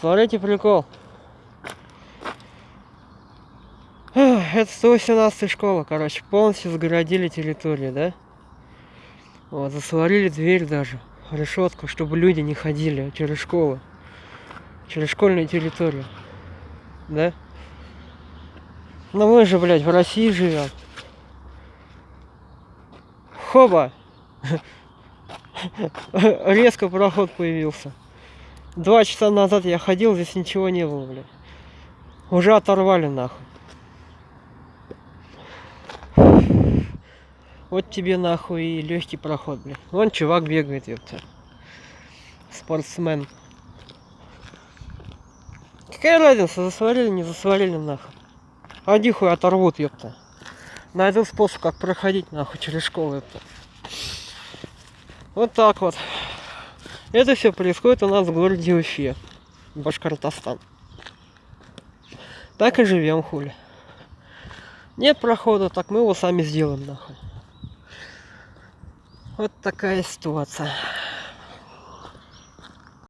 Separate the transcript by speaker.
Speaker 1: Смотрите прикол. Это 118 школа, короче, полностью загородили территорию, да? Вот, засварили дверь даже, решетку, чтобы люди не ходили через школу, через школьную территорию, да? Но мы же, блядь, в России живем. Хоба! Резко проход появился. Два часа назад я ходил, здесь ничего не было, блядь. Уже оторвали нахуй. Вот тебе нахуй и легкий проход, блядь. Вон чувак бегает, ёпта. Спортсмен. Какая разница, засварили, не засварили нахуй. Один хуй оторвут, ёпта. Найду способ, как проходить нахуй через школу, ёпта. Вот так вот. Это все происходит у нас в городе Уфе, Башкортостан. Так и живем, хули. Нет прохода, так мы его сами сделаем, нахуй. Вот такая ситуация.